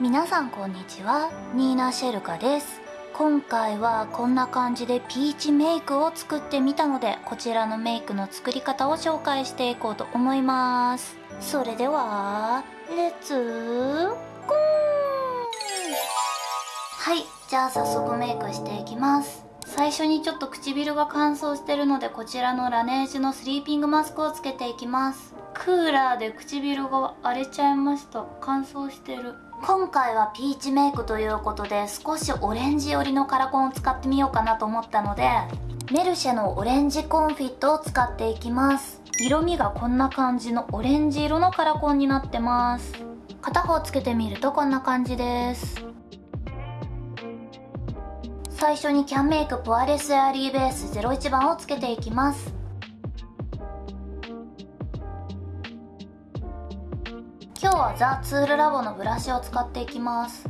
皆さんこんにちは。ニーナ・シェルカです。今回はこんな感じでピーチメイクを作ってみたのでこちらのメイクの作り方を紹介していこうと思います。それではレッツゴー。はいじゃあ早速メイクしていきます。最初にちょっと唇が乾燥してるのでこちらのラネージュのスリーピングマスクをつけていきます。クーラーで唇が荒れちゃいました。乾燥してる。今回はピーチメイクということで少しオレンジ寄りのカラコンを使ってみようかなと思ったのでメルシェのオレンジコンフィットを使っていきます。色味がこんな感じのオレンジ色のカラコンになってます。片方つけてみるとこんな感じです。最初にキャンメイクポアレスエアリーベース01番をつけていきます。はザ・ツールラボのブラシを使っていきます。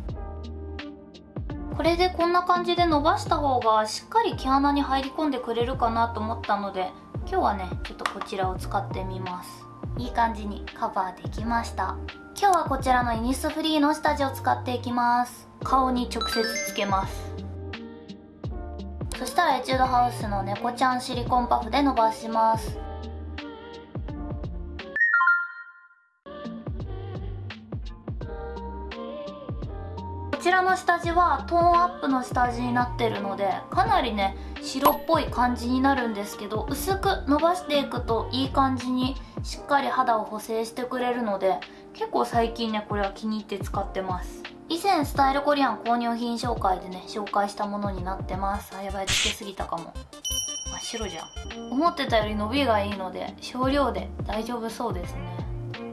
これでこんな感じで伸ばした方がしっかり毛穴に入り込んでくれるかなと思ったので今日はねちょっとこちらを使ってみます。いい感じにカバーできました。今日はこちらのイニスフリーの下地を使っていきます。顔に直接つけます。そしたらエチュードハウスの猫ちゃんシリコンパフで伸ばします。ちらの下地はトーンアップの下地になってるのでかなりね白っぽい感じになるんですけど薄く伸ばしていくといい感じにしっかり肌を補正してくれるので結構最近ねこれは気に入って使ってます。以前スタイルコリアン購入品紹介でね紹介したものになってます。あやばいつけすぎたかも。真っ白じゃん。思ってたより伸びがいいので少量で大丈夫そうですね。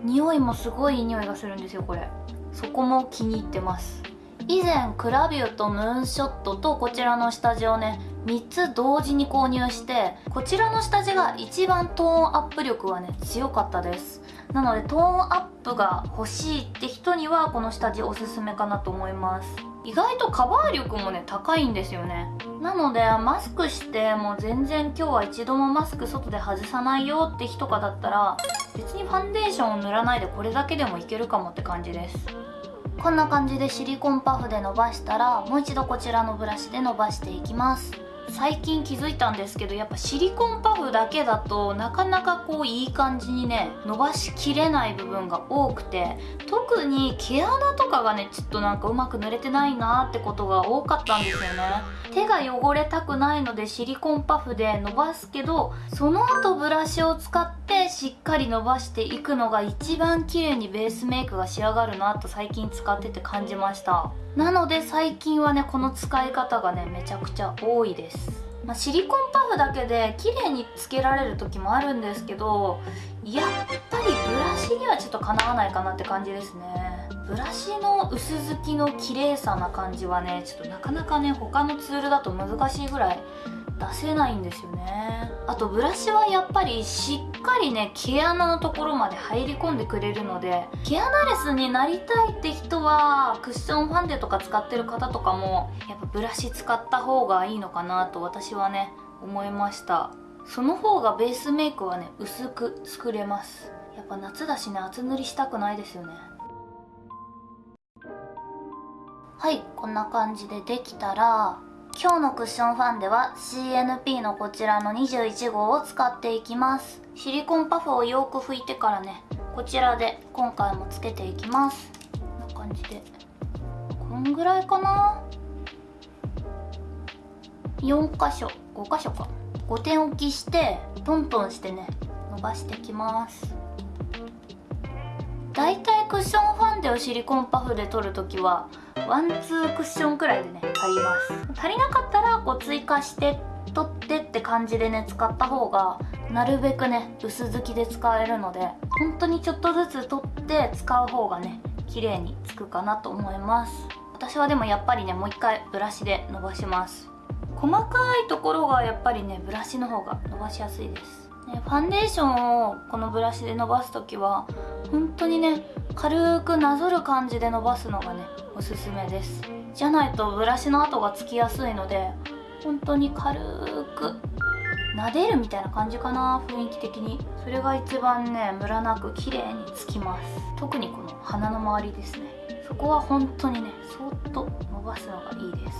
匂いもすごいいい匂いがするんですよこれ。そこも気に入ってます。以前クラビューとムーンショットとこちらの下地をね3つ同時に購入してこちらの下地が一番トーンアップ力はね強かったです。なのでトーンアップが欲しいって人にはこの下地おすすめかなと思います。意外とカバー力もね高いんですよね。なのでマスクしてもう全然今日は一度もマスク外で外さないよって日とかだったら別にファンデーションを塗らないでこれだけでもいけるかもって感じです。こんな感じでシリコンパフで伸ばしたらもう一度こちらのブラシで伸ばしていきます。最近気づいたんですけどやっぱシリコンパフだけだとなかなかこういい感じにね伸ばしきれない部分が多くて特に毛穴とかがねちょっとなんかうまく塗れてないなってことが多かったんですよね。手が汚れたくないのでシリコンパフで伸ばすけどその後ブラシを使ってしっかり伸ばしていくのが一番綺麗にベースメイクが仕上がるなと最近使ってて感じました。なので最近はねこの使い方がねめちゃくちゃ多いです。まあ、シリコンパフだけで綺麗につけられる時もあるんですけどやっぱりブラシにはちょっとかなわないかなって感じですね。ブラシの薄付きの綺麗さな感じはねちょっとなかなかね他のツールだと難しいぐらい出せないんですよね。あとブラシはやっぱりしっかりね毛穴のところまで入り込んでくれるので毛穴レスになりたいって人はクッションファンデとか使ってる方とかもやっぱブラシ使った方がいいのかなと私はね思いました。その方がベースメイクはね薄く作れます。やっぱ夏だしね厚塗りしたくないですよね。はいこんな感じでできたら今日のクッションファンデは CNP のこちらの21号を使っていきます。シリコンパフをよく拭いてからねこちらで今回もつけていきます。こんな感じで。こんぐらいかな？4箇所。5箇所か。5点置きしてトントンしてね伸ばしていきます。だいたいクッションファンデをシリコンパフで取るときはワンツークッションくらいでね足ります。足りなかったらこう追加して取ってって感じでね使った方がなるべくね薄付きで使えるので本当にちょっとずつ取って使う方がね綺麗につくかなと思います。私はでもやっぱりねもう一回ブラシで伸ばします。細かいところがやっぱりねブラシの方が伸ばしやすいです。ね、ファンデーションをこのブラシで伸ばす時は本当にね軽くなぞる感じで伸ばすのがねおすすめです。じゃないとブラシの跡がつきやすいので本当に軽く撫でるみたいな感じかな雰囲気的に。それが一番ねムラなく綺麗につきます。特にこの鼻の周りですね。そこは本当にねそっと伸ばすのがいいです。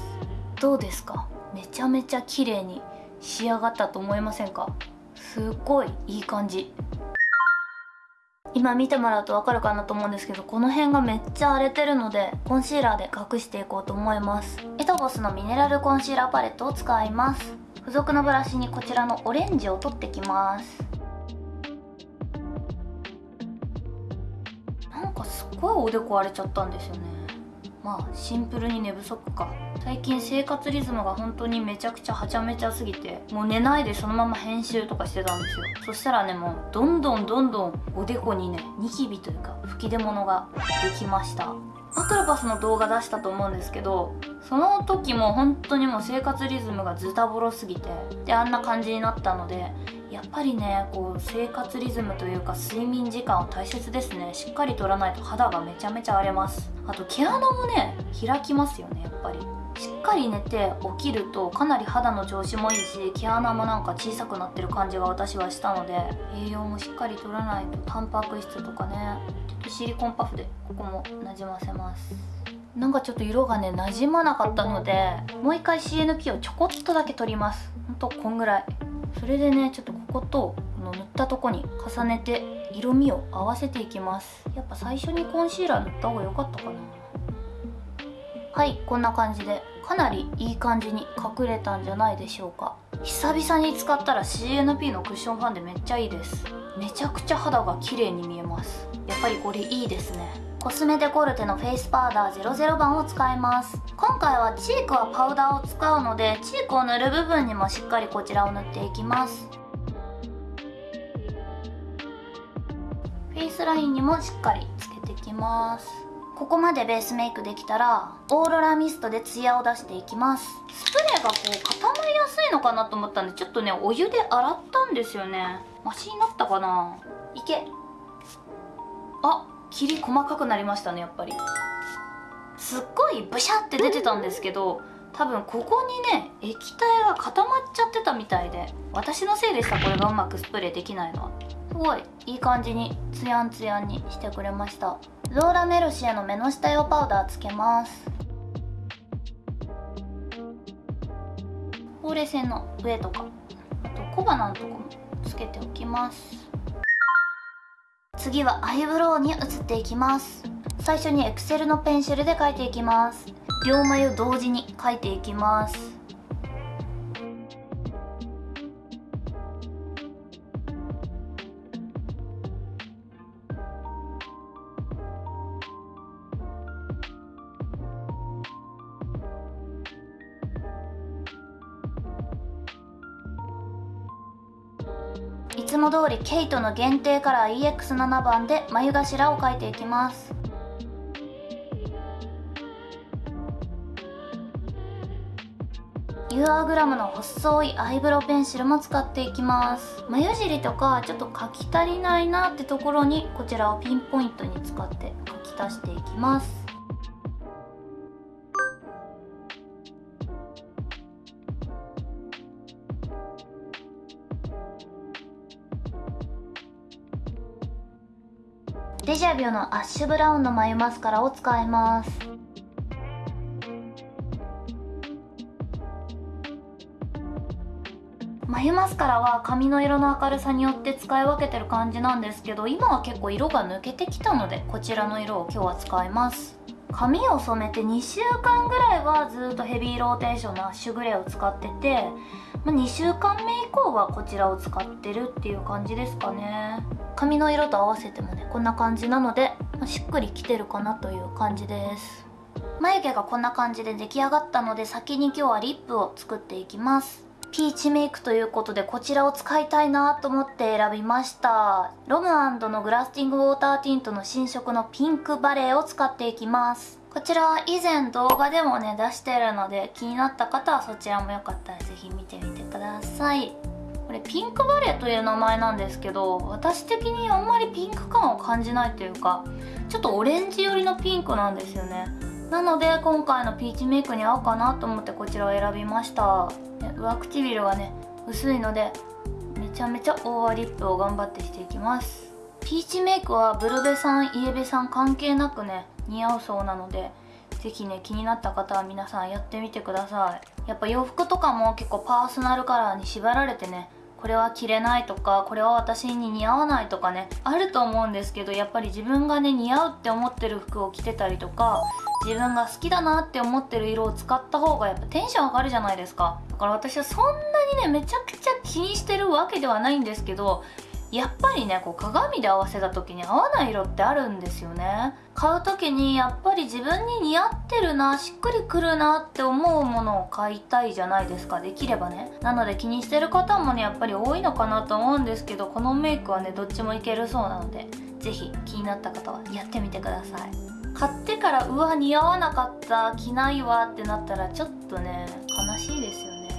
どうですか？めちゃめちゃ綺麗に仕上がったと思いませんか？すっごいいい感じ。今見てもらうと分かるかなと思うんですけどこの辺がめっちゃ荒れてるのでコンシーラーで隠していこうと思います。エトボスのミネラルコンシーラーパレットを使います。付属のブラシにこちらのオレンジを取ってきます。なんかすごいおでこ荒れちゃったんですよね。まあシンプルに寝不足か。最近生活リズムが本当にめちゃくちゃはちゃめちゃすぎてもう寝ないでそのまま編集とかしてたんですよ。そしたらねもうどんどんどんどんおでこにねニキビというか吹き出物ができました。アトロパスの動画出したと思うんですけどその時も本当にもう生活リズムがズタボロすぎてであんな感じになったのでやっぱりねこう生活リズムというか睡眠時間は大切ですね。しっかりとらないと肌がめちゃめちゃ荒れます。あと毛穴もね開きますよねやっぱり。しっかり寝て起きるとかなり肌の調子もいいし毛穴もなんか小さくなってる感じが私はしたので栄養もしっかりとらないとタンパク質とかね。ちょっとシリコンパフでここもなじませます。なんかちょっと色がねなじまなかったのでもう一回 CNP をちょこっとだけ取ります。ほんとこんぐらい。それでねちょっとこことこの塗ったとこに重ねて色味を合わせていきます。やっぱ最初にコンシーラー塗った方が良かったかな。はいこんな感じで。かなりいい感じに隠れたんじゃないでしょうか。久々に使ったら CNP のクッションファンでめっちゃいいです。めちゃくちゃ肌が綺麗に見えます。やっぱりこれいいですね。コスメデコルテのフェイスパウダー00番を使います。今回はチークはパウダーを使うのでチークを塗る部分にもしっかりこちらを塗っていきます。フェイスラインにもしっかりつけていきます。ここまでベースメイクできたらオーロラミストでツヤを出していきます。スプレーがこう固まりやすいのかなと思ったんでちょっとねお湯で洗ったんですよね。マシになったかな。いけ。あ霧細かくなりましたねやっぱり。すっごいブシャって出てたんですけど多分ここにね液体が固まっちゃってたみたいで私のせいでしたこれがうまくスプレーできないのは。すごいいい感じにツヤンツヤンにしてくれましたローラメルシエの目の下用パウダーつけます。ほうれい線の上とかあと小鼻のとこもつけておきます。次はアイブロウに移っていきます。最初にエクセルのペンシルで描いていきます。両眉同時に描いていきます。つも通りケイトの限定カラー EX7 番で眉頭を描いていきます。ユアグラムの細いアイブロウペンシルも使っていきます。眉尻とかちょっと描き足りないなってところにこちらをピンポイントに使って描き足していきます。ジャビュのアッシュブラウンの眉マスカラを使います。眉マスカラは髪の色の明るさによって使い分けてる感じなんですけど今は結構色が抜けてきたのでこちらの色を今日は使います。髪を染めて2週間ぐらいはずっとヘビーローテーションのアッシュグレーを使ってて、まあ、2週間目以降はこちらを使ってるっていう感じですかね。髪の色と合わせてもねこんな感じなので、まあ、しっくりきてるかなという感じです。眉毛がこんな感じで出来上がったので先に今日はリップを作っていきます。ピーチメイクということでこちらを使いたいなと思って選びました。ロムのグラスティングウォーターティントの新色のピンクバレーを使っていきます。こちらは以前動画でもね出してるので気になった方はそちらもよかったら是非見てみてください。これピンクバレーという名前なんですけど私的にあんまりピンク感を感じないというかちょっとオレンジ寄りのピンクなんですよね。なので今回のピーチメイクに合うかなと思ってこちらを選びました。上唇がね薄いのでめちゃめちゃオーバーリップを頑張ってしていきます。ピーチメイクはブルベさんイエベさん関係なくね似合うそうなので是非ね気になった方は皆さんやってみてください。やっぱ洋服とかも結構パーソナルカラーに縛られてねこれは着れないとかこれは私に似合わないとかねあると思うんですけどやっぱり自分がね似合うって思ってる服を着てたりとか自分が好きだなって思ってる色を使った方がやっぱテンション上がるじゃないですか。だから私はそんなにねめちゃくちゃ気にしてるわけではないんですけどやっぱりねこう鏡で合わせた時に合わない色ってあるんですよね。買う時にやっぱり自分に似合ってるなしっくりくるなって思うものを買いたいじゃないですかできればね。なので気にしてる方もねやっぱり多いのかなと思うんですけどこのメイクはねどっちもいけるそうなので是非気になった方はやってみてください。買ってからうわ似合わなかった着ないわってなったらちょっとね悲しいですよね。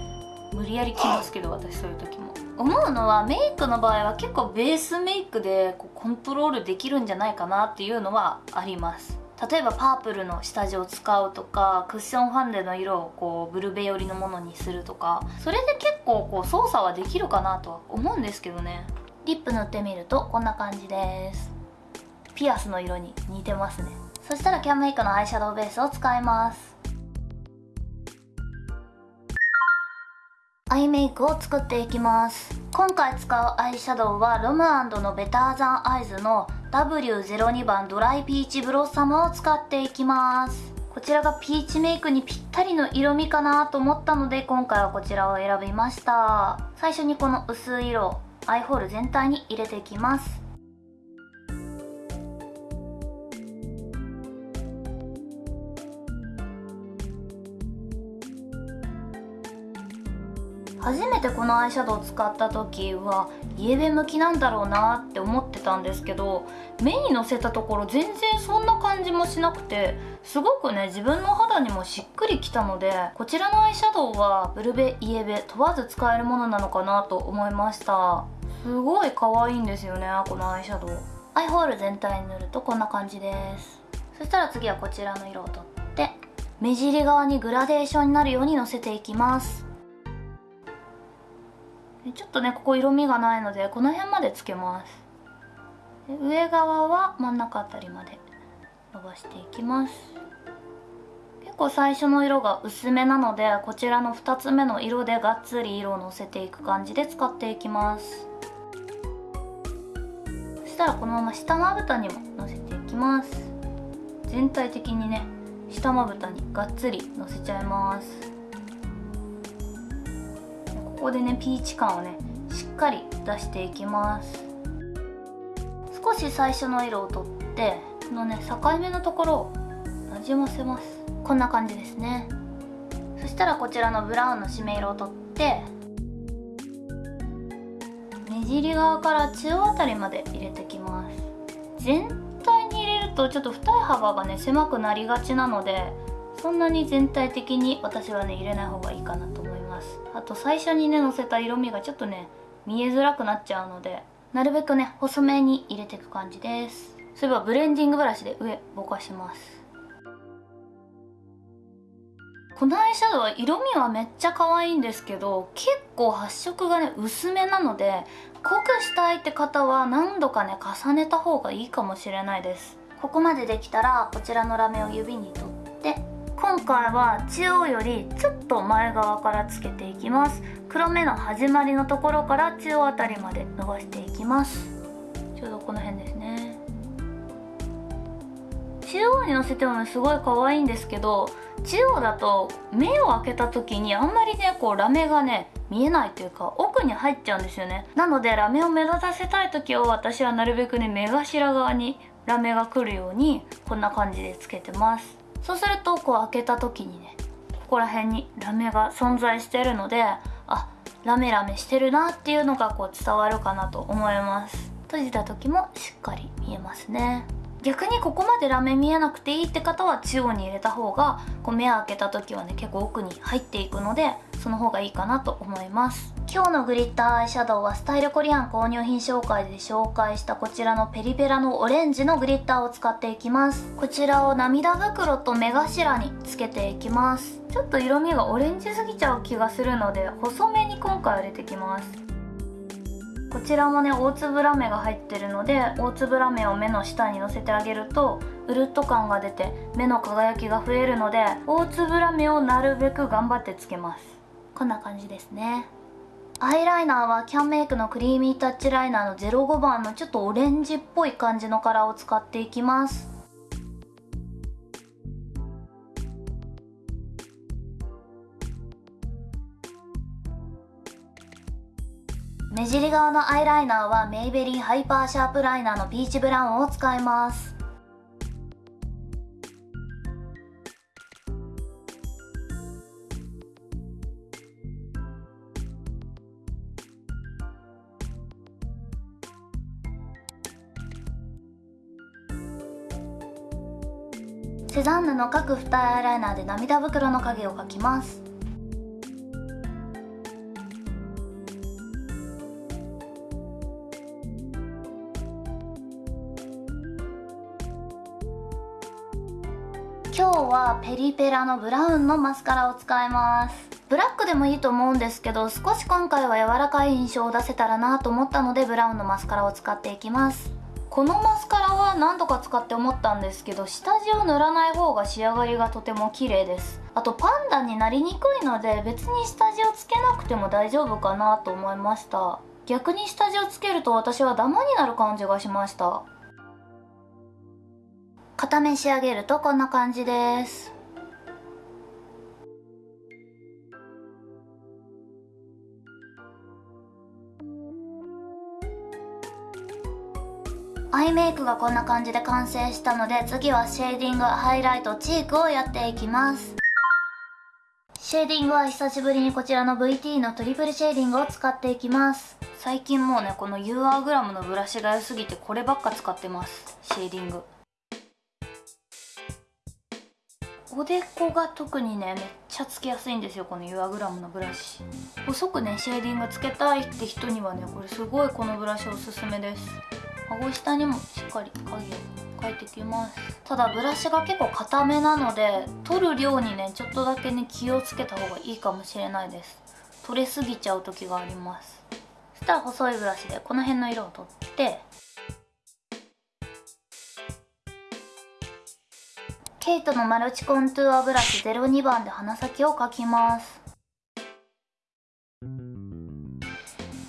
無理やり着ますけど私そういう時も。思うのはメイクの場合は結構ベースメイクでこうコントロールできるんじゃないかなっていうのはあります。例えばパープルの下地を使うとかクッションファンデの色をこうブルベ寄りのものにするとかそれで結構こう操作はできるかなとは思うんですけどね。リップ塗ってみるとこんな感じです。ピアスの色に似てますね。そしたらキャンメイクのアイシャドウベースを使いますアイメイクを作っていきます。今回使うアイシャドウはロムのベターザンアイズの W02 番ドライピーチブロッサムを使っていきます。こちらがピーチメイクにぴったりの色味かなと思ったので今回はこちらを選びました。最初にこの薄い色アイホール全体に入れていきます。初めてこのアイシャドウ使った時はイエベ向きなんだろうなって思ってたんですけど目にのせたところ全然そんな感じもしなくてすごくね自分の肌にもしっくりきたのでこちらのアイシャドウはブルベイエベ問わず使えるものなのかなと思いました。すごい可愛いんですよねこのアイシャドウ。アイホール全体に塗るとこんな感じです。そしたら次はこちらの色を取って目尻側にグラデーションになるようにのせていきます。ちょっとねここ色味がないのでこの辺までつけます。上側は真ん中あたりまで伸ばしていきます。結構最初の色が薄めなのでこちらの2つ目の色でがっつり色をのせていく感じで使っていきます。そしたらこのまま下まぶたにものせていきます。全体的にね下まぶたにがっつりのせちゃいます。ここでねピーチ感をねしっかり出していきます。少し最初の色をとってこのね境目のところをなじませます。こんな感じですね。そしたらこちらのブラウンの締め色をとって目尻側から中央あたりまで入れてきます。全体に入れるとちょっと二重幅がね狭くなりがちなのでそんなに全体的に私はね入れない方がいいかなと。ます。あと最初にねのせた色味がちょっとね見えづらくなっちゃうのでなるべくね細めに入れていく感じです。そういえばブレンディングブラシで上ぼかします。このアイシャドウは色味はめっちゃ可愛いんですけど結構発色がね薄めなので濃くしたいって方は何度かね重ねた方がいいかもしれないです。ここまでできたらこちらのラメを指に取今回は中央よりちょっと前側からつけていきます。黒目の始まりのところから中央あたりまで伸ばしていきます。ちょうどこの辺ですね。中央にのせてもねすごい可愛いんですけど中央だと目を開けた時にあんまりねこうラメがね見えないというか奥に入っちゃうんですよね。なのでラメを目立たせたい時は私はなるべくね目頭側にラメが来るようにこんな感じでつけてます。そうするとこう開けた時にねここら辺にラメが存在してるのであラメラメしてるなっていうのがこう伝わるかなと思います。閉じた時もしっかり見えますね。逆にここまでラメ見えなくていいって方は中央に入れた方がこう目開けた時はね結構奥に入っていくのでその方がいいかなと思います。今日のグリッターアイシャドウはスタイルコリアン購入品紹介で紹介したこちらのペリペラのオレンジのグリッターを使っていきます。こちらを涙袋と目頭につけていきます。ちょっと色味がオレンジすぎちゃう気がするので細めに今回入れてきます。こちらもね大粒ラメが入ってるので大粒ラメを目の下にのせてあげるとうるっと感が出て目の輝きが増えるので大粒ラメをなるべく頑張ってつけます。こんな感じですね。アイライナーはキャンメイクのクリーミータッチライナーの05番のちょっとオレンジっぽい感じのカラーを使っていきます。目尻側のアイライナーはメイベリンハイパーシャープライナーのピーチブラウンを使います。セザンヌの描く二重アイライナーで涙袋の影を描きます。今日はペリペラのブラウンのマスカラを使います。ブラックでもいいと思うんですけど少し今回は柔らかい印象を出せたらなと思ったのでブラウンのマスカラを使っていきます。このマスカラは何度か使って思ったんですけど下地を塗らない方が仕上がりがとても綺麗です。あとパンダになりにくいので別に下地をつけなくても大丈夫かなと思いました。逆に下地をつけると私はダマになる感じがしました。片面仕上げるとこんな感じです。アイメイクがこんな感じで完成したので次はシェーディングハイライトチークをやっていきます。シェーディングは久しぶりにこちらの VT のトリプルシェーディングを使っていきます。最近もうねこの UR グラムのブラシが良すぎてこればっか使ってます。シェーディング。おでこが特にねめっちゃつけやすいんですよこの UR グラムのブラシ。細くねシェーディングつけたいって人にはねこれすごいこのブラシおすすめです。顎下にもしっかり影を描いてきます。ただブラシが結構硬めなので取る量にねちょっとだけね気をつけた方がいいかもしれないです。取れすぎちゃう時があります。そしたら細いブラシでこの辺の色を取ってケイトのマルチコントゥアブラシ02番で鼻先を描きます。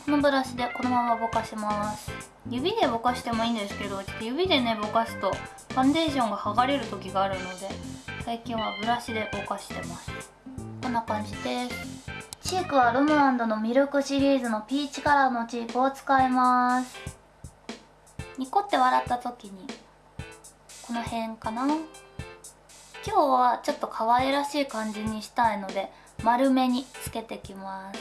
このブラシでこのままぼかします。指でぼかしてもいいんですけどちょっと指でねぼかすとファンデーションが剥がれる時があるので最近はブラシでぼかしてます。こんな感じです。チークはルムアンドのミルクシリーズのピーチカラーのチークを使います。ニコって笑った時にこの辺かな？今日はちょっと可愛らしい感じにしたいので丸めにつけてきます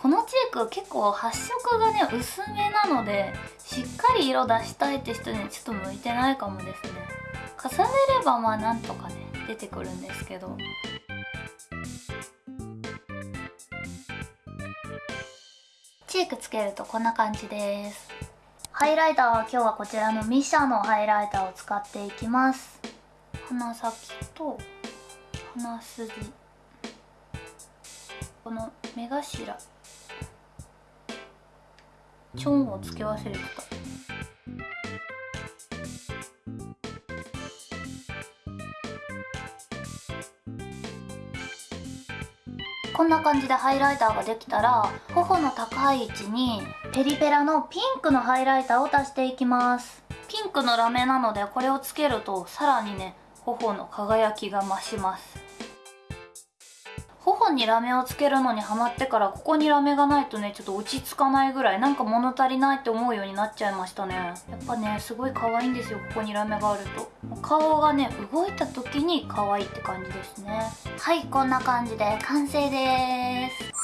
このチーク結構発色がね薄めなのでしっかり色出したいって人にちょっと向いてないかもですね。重ねればまあなんとかね出てくるんですけど。チークつけるとこんな感じです。ハイライターは今日はこちらのミシャのハイライターを使っていきます。鼻先と鼻筋。この目頭。チョンをつけ忘れてたこんな感じでハイライターができたら頬の高い位置にペリペラのピンクのハイライターを足していきます。ピンクのラメなのでこれをつけるとさらにね頬の輝きが増します。頬にラメをつけるのにハマってからここにラメがないとねちょっと落ち着かないぐらいなんか物足りないって思うようになっちゃいましたね。やっぱねすごい可愛いんですよここにラメがあると。顔がね動いた時に可愛いって感じですね。はいこんな感じで完成です。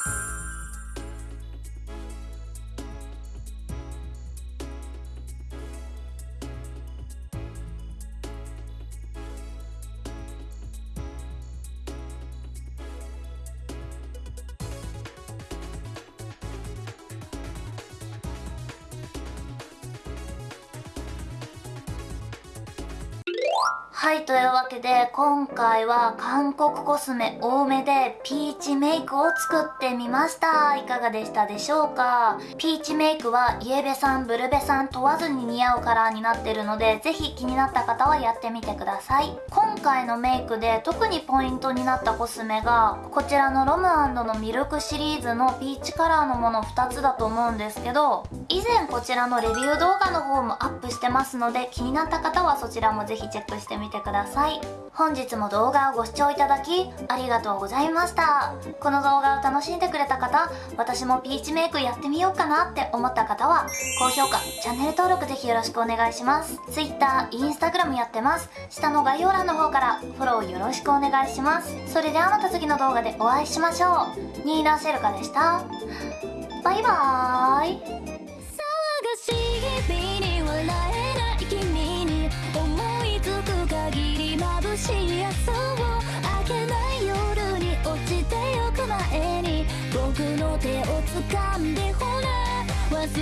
はいというわけで今回は韓国コスメ多めでピーチメイクを作ってみました。いかがでしたでしょうか？ピーチメイクはイエベさんブルベさん問わずに似合うカラーになってるのでぜひ気になった方はやってみてください。今回のメイクで特にポイントになったコスメがこちらのロムのミルクシリーズのピーチカラーのもの2つだと思うんですけど以前こちらのレビュー動画の方もアップしてますので気になった方はそちらもぜひチェックしてみててください。本日も動画をご視聴いただきありがとうございました。この動画を楽しんでくれた方私もピーチメイクやってみようかなって思った方は高評価チャンネル登録ぜひよろしくお願いします。Twitter、Instagram やってます。下の概要欄の方からフォローよろしくお願いします。それではまた次の動画でお会いしましょう。ニーナ・シェルカでした。バイバーイ。探し日々に笑いしい朝を明けない夜に落ちてゆく前に僕の手を掴んでほら忘れて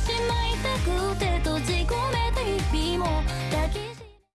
しまいたくて閉じ込めた日々も